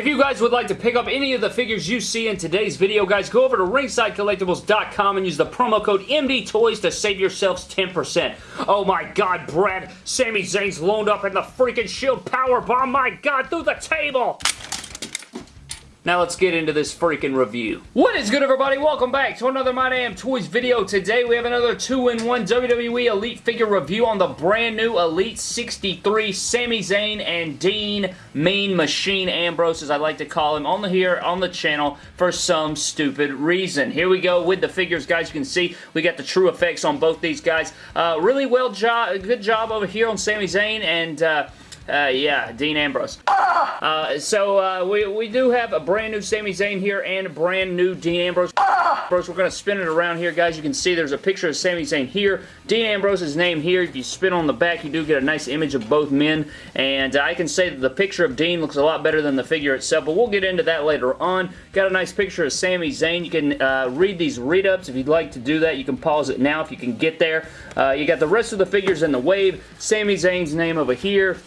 If you guys would like to pick up any of the figures you see in today's video, guys, go over to ringsidecollectibles.com and use the promo code MDTOYS to save yourselves 10%. Oh my god, Brad, Sami Zayn's loaned up in the freaking Shield Power Bomb, my god, through the table! Now let's get into this freaking review. What is good everybody? Welcome back to another My Damn Toys video. Today we have another 2-in-1 WWE Elite figure review on the brand new Elite 63 Sami Zayn and Dean Mean Machine Ambrose as I like to call him on the here on the channel for some stupid reason. Here we go with the figures guys. You can see we got the TrueFX on both these guys. Uh, really well job, good job over here on Sami Zayn and uh, uh, yeah, Dean Ambrose. Uh, so uh, we, we do have a brand new Sami Zayn here and a brand new Dean Ambrose. We're going to spin it around here, guys. You can see there's a picture of Sami Zayn here. Dean Ambrose's name here. If you spin on the back, you do get a nice image of both men. And I can say that the picture of Dean looks a lot better than the figure itself, but we'll get into that later on. Got a nice picture of Sami Zayn. You can uh, read these read-ups if you'd like to do that. You can pause it now if you can get there. Uh, you got the rest of the figures in the wave. Sami Zayn's name over here.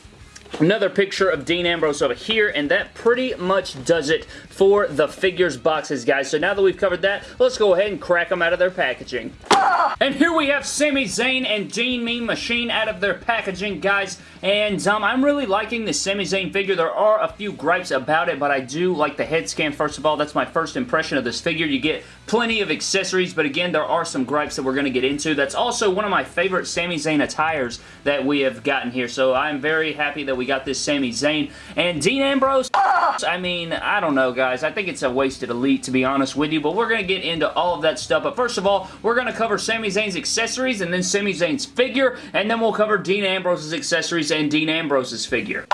Another picture of Dean Ambrose over here, and that pretty much does it for the figures boxes, guys. So now that we've covered that, let's go ahead and crack them out of their packaging. And here we have Sami Zayn and Dean Mean Machine out of their packaging, guys. And um, I'm really liking the Sami Zayn figure. There are a few gripes about it, but I do like the head scan, first of all. That's my first impression of this figure. You get plenty of accessories, but again, there are some gripes that we're going to get into. That's also one of my favorite Sami Zayn attires that we have gotten here, so I'm very happy that we got this Sami Zayn. And Dean Ambrose, I mean, I don't know, guys. I think it's a wasted elite, to be honest with you, but we're going to get into all of that stuff. But first of all, we're going to cover Sami Zayn's accessories and then Sami Zayn's figure, and then we'll cover Dean Ambrose's accessories and Dean Ambrose's figure.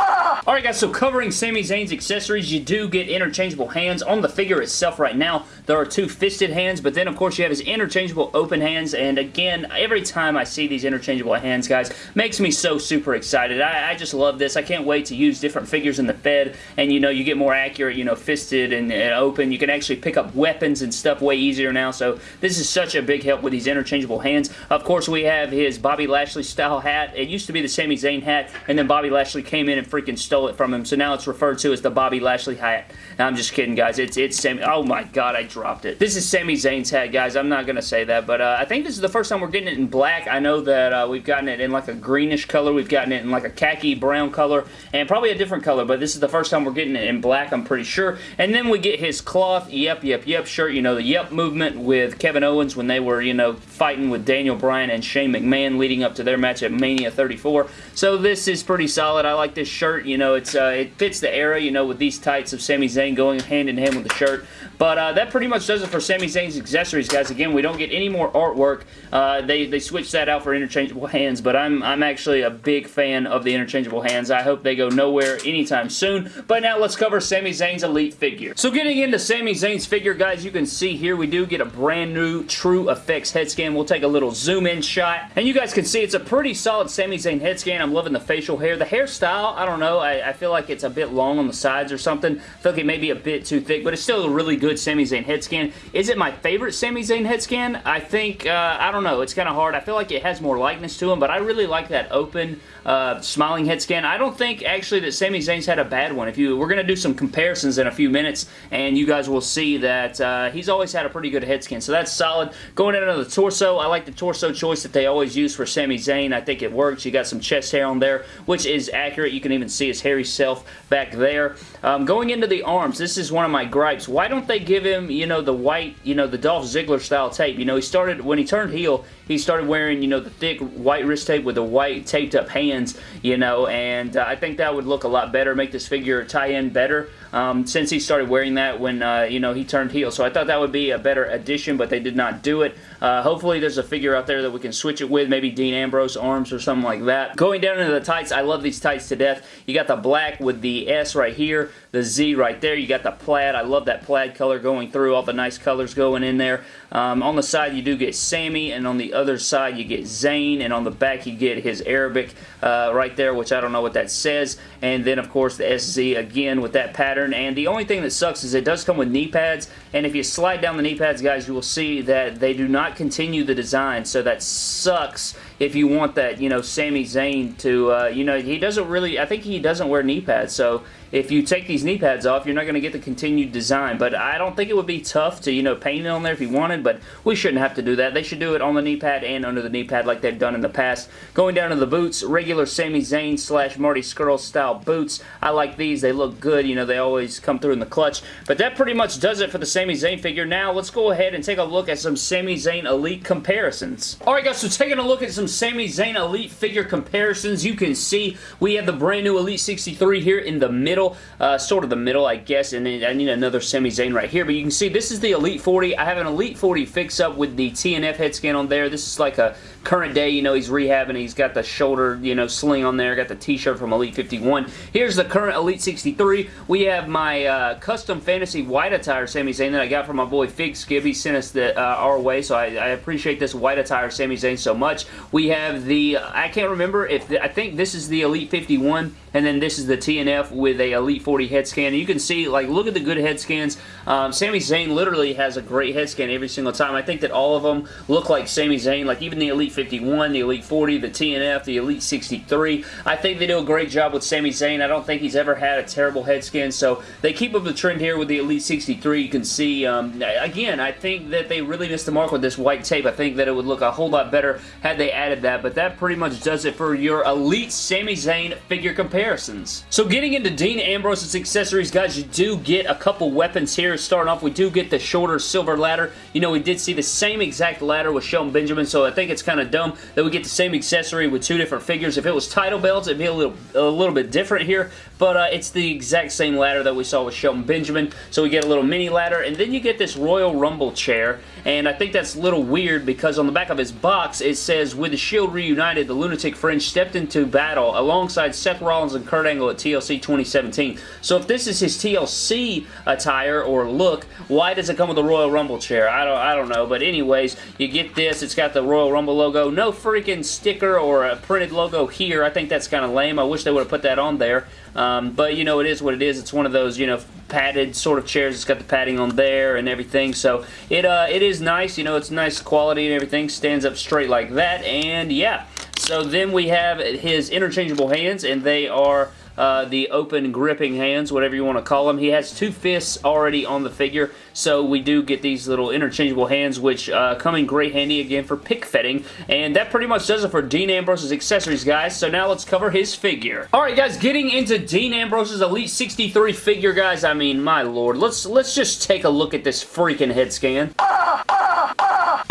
Alright guys, so covering Sami Zayn's accessories, you do get interchangeable hands. On the figure itself right now, there are two fisted hands, but then of course you have his interchangeable open hands, and again, every time I see these interchangeable hands, guys, makes me so super excited. I, I just love this. I can't wait to use different figures in the Fed, and you know, you get more accurate, you know, fisted and, and open. You can actually pick up weapons and stuff way easier now, so this is such a big help with these interchangeable hands. Of course, we have his Bobby Lashley style hat. It used to be the Sami Zayn hat, and then Bobby Lashley came in and freaking stole it from him, so now it's referred to as the Bobby Lashley hat. I'm just kidding, guys. It's it's Sami... Oh, my God, I dropped it. This is Sami Zayn's hat, guys. I'm not going to say that, but uh, I think this is the first time we're getting it in black. I know that uh, we've gotten it in like a greenish color. We've gotten it in like a khaki brown color, and probably a different color, but this is the first time we're getting it in black, I'm pretty sure. And then we get his cloth, yep, yep, yep shirt, you know, the yep movement with Kevin Owens when they were, you know, fighting with Daniel Bryan and Shane McMahon leading up to their match at Mania 34. So this is pretty solid. I like this shirt. You know, it's uh, it fits the era, you know, with these tights of Sami Zayn going hand in hand with the shirt. But uh, that pretty much does it for Sami Zayn's accessories, guys. Again, we don't get any more artwork. Uh, they, they switched that out for interchangeable hands, but I'm, I'm actually a big fan of the interchangeable hands. I hope they go nowhere anytime soon. But now let's cover Sami Zayn's Elite figure. So getting into Sami Zayn's figure, guys, you can see here we do get a brand new TrueFX head scan. We'll take a little zoom in shot. And you guys can see it's a pretty solid Sami Zayn head scan. I'm loving the facial hair. The hairstyle, I don't know. I, I feel like it's a bit long on the sides or something. I feel like it may be a bit too thick, but it's still a really good good Sami Zayn head scan. Is it my favorite Sami Zayn head scan? I think, uh, I don't know. It's kind of hard. I feel like it has more likeness to him, but I really like that open, uh, smiling head scan. I don't think, actually, that Sami Zayn's had a bad one. If you, We're going to do some comparisons in a few minutes, and you guys will see that uh, he's always had a pretty good head scan, so that's solid. Going into the torso, I like the torso choice that they always use for Sami Zayn. I think it works. You got some chest hair on there, which is accurate. You can even see his hairy self back there. Um, going into the arms, this is one of my gripes. Why don't they give him you know, the white, you know, the Dolph Ziggler style tape. You know, he started, when he turned heel, he started wearing, you know, the thick white wrist tape with the white taped up hands, you know, and uh, I think that would look a lot better, make this figure tie in better um, since he started wearing that when, uh, you know, he turned heel. So I thought that would be a better addition, but they did not do it. Uh, hopefully there's a figure out there that we can switch it with, maybe Dean Ambrose arms or something like that. Going down into the tights, I love these tights to death. You got the black with the S right here, the Z right there. You got the plaid. I love that plaid color going through, all the nice colors going in there. Um, on the side, you do get Sami, and on the other side, you get Zayn, and on the back, you get his Arabic uh, right there, which I don't know what that says. And then, of course, the SZ again with that pattern. And the only thing that sucks is it does come with knee pads, and if you slide down the knee pads, guys, you will see that they do not continue the design, so that sucks if you want that, you know, Sami Zayn to, uh, you know, he doesn't really, I think he doesn't wear knee pads, so if you take these knee pads off, you're not going to get the continued design. But I don't think it would be tough to, you know, paint it on there if you wanted, but we shouldn't have to do that. They should do it on the knee pad and under the knee pad like they've done in the past. Going down to the boots, regular Sami Zayn slash Marty Scurll style boots. I like these. They look good. You know, they always come through in the clutch. But that pretty much does it for the Sami Zayn figure. Now, let's go ahead and take a look at some Sami Zayn Elite comparisons. Alright guys, so taking a look at some Sami Zayn Elite figure comparisons, you can see we have the brand new Elite 63 here in the middle uh, sort of the middle, I guess, and I need another Sami Zayn right here, but you can see this is the Elite 40. I have an Elite 40 fix-up with the TNF head scan on there. This is like a current day, you know, he's rehabbing. He's got the shoulder, you know, sling on there. Got the t-shirt from Elite 51. Here's the current Elite 63. We have my uh, custom fantasy white attire Sami Zayn that I got from my boy Fig Skib. He sent us the, uh, our way, so I, I, appreciate this white attire Sami Zayn so much. We have the, I can't remember if, the, I think this is the Elite 51 and then this is the TNF with a Elite 40 head scan. You can see, like, look at the good head scans. Um, Sami Zayn literally has a great head scan every single time. I think that all of them look like Sami Zayn, like even the Elite 51, the Elite 40, the TNF, the Elite 63. I think they do a great job with Sami Zayn. I don't think he's ever had a terrible head skin, so they keep up the trend here with the Elite 63. You can see, um, again, I think that they really missed the mark with this white tape. I think that it would look a whole lot better had they added that, but that pretty much does it for your Elite Sami Zayn figure comparisons. So getting into Dean Ambrose's accessories, guys, you do get a couple weapons here. Starting off, we do get the shorter silver ladder. You know, we did see the same exact ladder with Shelton Benjamin, so I think it's kind of dumb that we get the same accessory with two different figures. If it was title belts, it'd be a little, a little bit different here, but uh, it's the exact same ladder that we saw with Shelton Benjamin. So we get a little mini ladder, and then you get this Royal Rumble chair, and I think that's a little weird because on the back of his box, it says, with the Shield reunited, the Lunatic Fringe stepped into battle alongside Seth Rollins and Kurt Angle at TLC 2017. So if this is his TLC attire or look, why does it come with a Royal Rumble chair? I don't, I don't know. But anyways, you get this. It's got the Royal Rumble logo. No freaking sticker or a printed logo here. I think that's kind of lame. I wish they would have put that on there. Um, but, you know, it is what it is. It's one of those, you know, padded sort of chairs. It's got the padding on there and everything. So it, uh, it is nice. You know, it's nice quality and everything. Stands up straight like that. And, yeah. So then we have his interchangeable hands, and they are uh, the open gripping hands, whatever you want to call them. He has two fists already on the figure, so we do get these little interchangeable hands, which uh, come in great handy again for pick fetting. And that pretty much does it for Dean Ambrose's accessories, guys. So now let's cover his figure. Alright, guys, getting into Dean Ambrose's Elite 63 figure, guys. I mean, my lord. Let's, let's just take a look at this freaking head scan.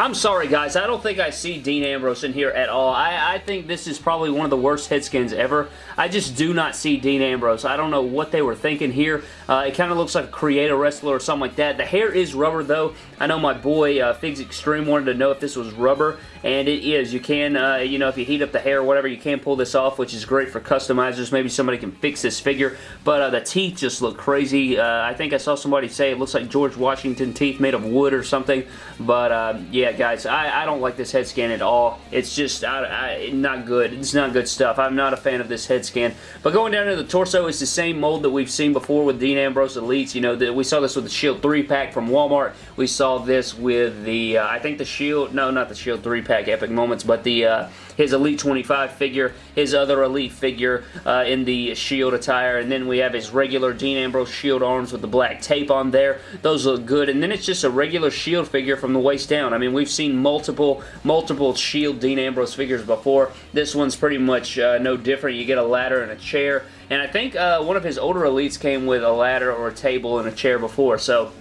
I'm sorry, guys. I don't think I see Dean Ambrose in here at all. I, I think this is probably one of the worst head skins ever. I just do not see Dean Ambrose. I don't know what they were thinking here. Uh, it kind of looks like a creator wrestler or something like that. The hair is rubber, though. I know my boy uh, Figs Extreme wanted to know if this was rubber, and it is. You can, uh, you know, if you heat up the hair or whatever, you can pull this off, which is great for customizers. Maybe somebody can fix this figure, but uh, the teeth just look crazy. Uh, I think I saw somebody say it looks like George Washington teeth made of wood or something, but uh, yeah, guys, I, I, don't like this head scan at all. It's just I, I, not good. It's not good stuff. I'm not a fan of this head scan. But going down to the torso, it's the same mold that we've seen before with Dean Ambrose Elites. You know, the, we saw this with the Shield 3-pack from Walmart. We saw this with the, uh, I think the Shield, no, not the Shield 3-pack Epic Moments, but the uh, his Elite 25 figure, his other Elite figure uh, in the Shield attire, and then we have his regular Dean Ambrose Shield arms with the black tape on there. Those look good, and then it's just a regular Shield figure from the waist down. I mean, we've seen multiple, multiple Shield Dean Ambrose figures before. This one's pretty much uh, no different. You get a ladder and a chair, and I think uh, one of his older Elites came with a ladder or a table and a chair before, so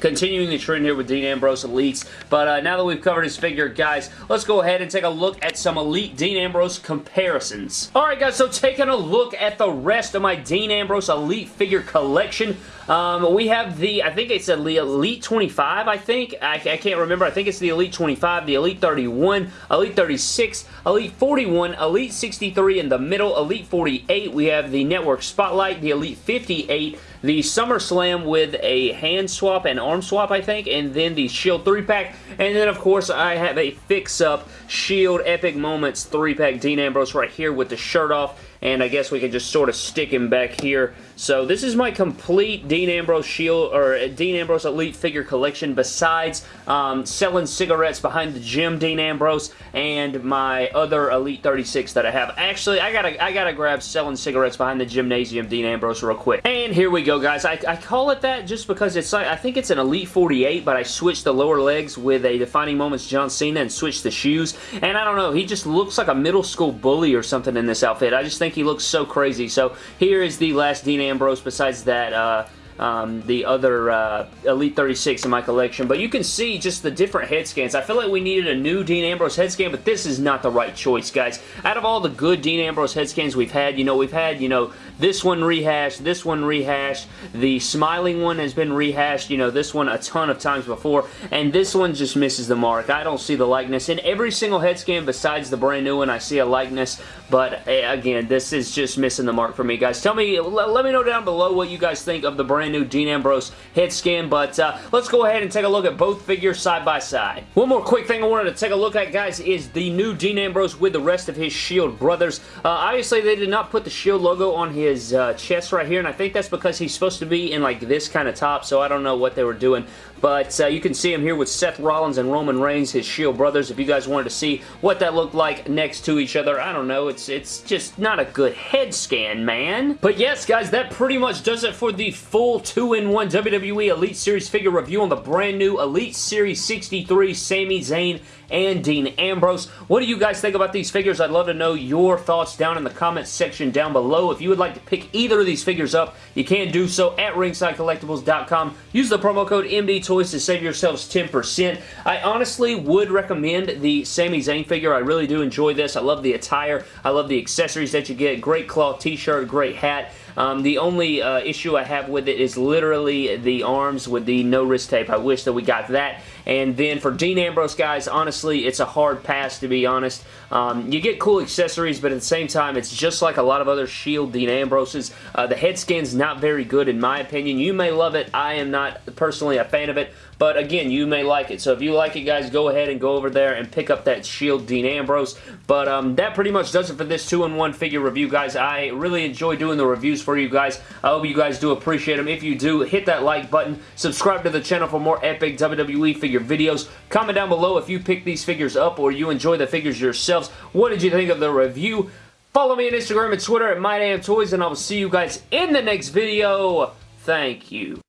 continuing the trend here with Dean Ambrose Elites. But uh, now that we've covered his figure, guys, let's go ahead and take a look at some Elite Dean Ambrose comparisons. Alright guys, so taking a look at the rest of my Dean Ambrose Elite figure collection, um, we have the, I think it's the Elite 25, I think. I, I, can't remember. I think it's the Elite 25, the Elite 31, Elite 36, Elite 41, Elite 63 in the middle, Elite 48. We have the Network Spotlight, the Elite 58, the SummerSlam with a hand swap and arm swap, I think, and then the Shield 3-pack, and then, of course, I have a fix-up Shield Epic Moments 3-pack Dean Ambrose right here with the shirt off and I guess we can just sort of stick him back here. So this is my complete Dean Ambrose Shield, or Dean Ambrose Elite figure collection besides um, selling cigarettes behind the gym Dean Ambrose and my other Elite 36 that I have. Actually, I gotta, I gotta grab selling cigarettes behind the gymnasium Dean Ambrose real quick. And here we go, guys. I, I call it that just because it's like, I think it's an Elite 48, but I switched the lower legs with a Defining Moments John Cena and switched the shoes. And I don't know, he just looks like a middle school bully or something in this outfit. I just think he looks so crazy. So here is the last Dean Ambrose besides that uh, um, the other uh, Elite 36 in my collection. But you can see just the different head scans. I feel like we needed a new Dean Ambrose head scan, but this is not the right choice, guys. Out of all the good Dean Ambrose head scans we've had, you know, we've had, you know, this one rehashed, this one rehashed, the smiling one has been rehashed, you know, this one a ton of times before, and this one just misses the mark. I don't see the likeness. In every single head scan besides the brand new one, I see a likeness, but eh, again, this is just missing the mark for me, guys. Tell me, let me know down below what you guys think of the brand new Dean Ambrose head scan, but uh, let's go ahead and take a look at both figures side by side. One more quick thing I wanted to take a look at, guys, is the new Dean Ambrose with the rest of his Shield brothers. Uh, obviously, they did not put the Shield logo on his uh, chest right here, and I think that's because he's supposed to be in like this kind of top, so I don't know what they were doing. But uh, you can see him here with Seth Rollins and Roman Reigns, his Shield brothers. If you guys wanted to see what that looked like next to each other, I don't know. It's it's just not a good head scan, man. But yes, guys, that pretty much does it for the full 2-in-1 WWE Elite Series figure review on the brand new Elite Series 63 Sami Zayn and Dean Ambrose. What do you guys think about these figures? I'd love to know your thoughts down in the comments section down below. If you would like to pick either of these figures up, you can do so at ringsidecollectibles.com. Use the promo code MDTOYS to save yourselves 10%. I honestly would recommend the Sami Zayn figure. I really do enjoy this. I love the attire. I love the accessories that you get. Great cloth t-shirt, great hat. Um, the only uh, issue I have with it is literally the arms with the no wrist tape. I wish that we got that. And then for Dean Ambrose, guys, honestly, it's a hard pass, to be honest. Um, you get cool accessories, but at the same time, it's just like a lot of other Shield Dean Ambroses. Uh, the head skin's not very good, in my opinion. You may love it. I am not personally a fan of it, but again, you may like it. So if you like it, guys, go ahead and go over there and pick up that Shield Dean Ambrose. But um, that pretty much does it for this 2-in-1 figure review, guys. I really enjoy doing the reviews for you guys. I hope you guys do appreciate them. If you do, hit that like button. Subscribe to the channel for more epic WWE figure videos. Comment down below if you pick these figures up or you enjoy the figures yourselves. What did you think of the review? Follow me on Instagram and Twitter at MyDamnToys, and I will see you guys in the next video. Thank you.